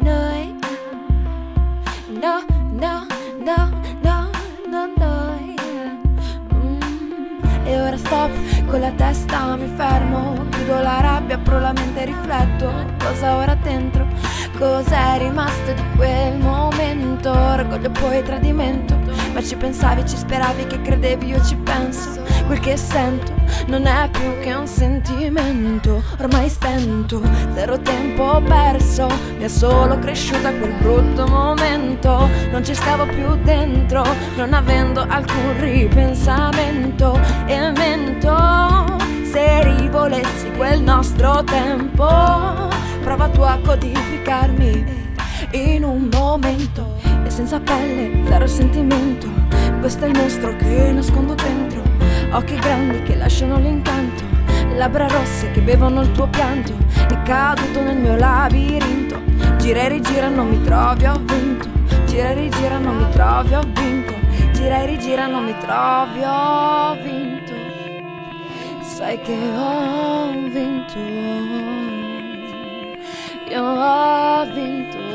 noi No, no, no, no, no, noi mm. E ora stop, con la testa mi fermo Chiudo la rabbia, apro la mente e rifletto. Cosa ora dentro, cos'è rimasto di quel momento? Orgoglio poi tradimento. Ma ci pensavi, ci speravi che credevi, io ci penso quel che sento non è più che un sentimento ormai spento, zero tempo perso, mi è solo cresciuta quel brutto momento, non ci stavo più dentro, non avendo alcun ripensamento. E mento se rivolessi quel nostro tempo, prova tu a codificarmi in un momento. E senza pelle, zero sentimento, questo è il mostro che nascondo dentro occhi grandi che lasciano l'incanto, labbra rosse che bevono il tuo pianto, è caduto nel mio labirinto, gira e rigira non mi trovi, ho vinto, gira e rigira non mi trovi, ho vinto, gira e rigira non mi trovi, ho vinto, sai che ho vinto, io ho vinto.